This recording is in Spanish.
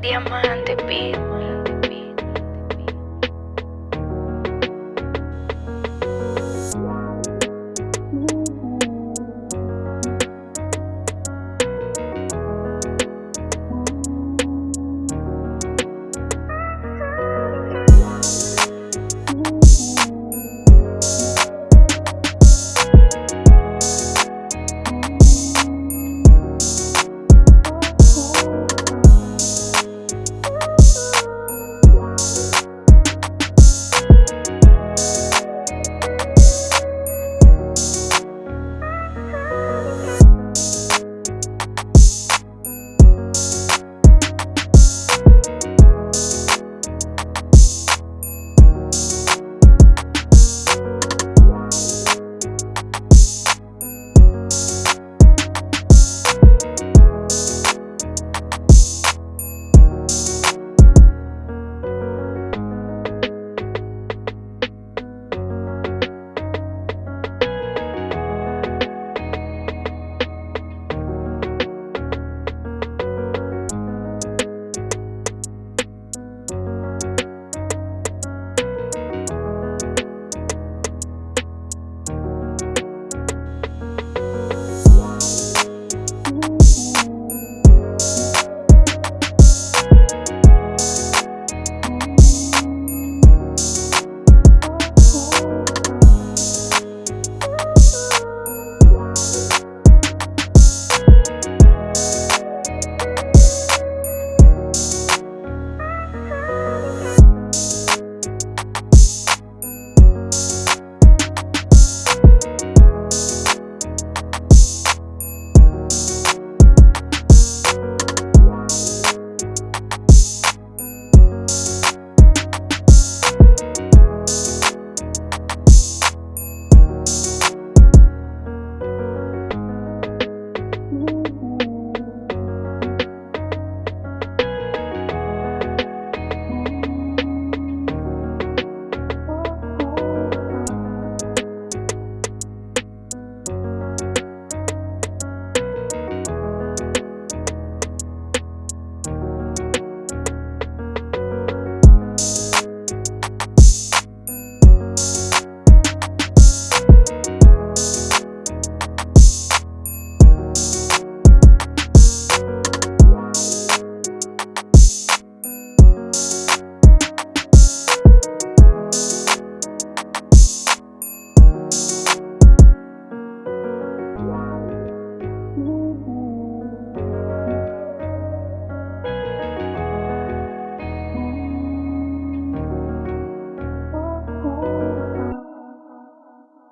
Diamante Beat.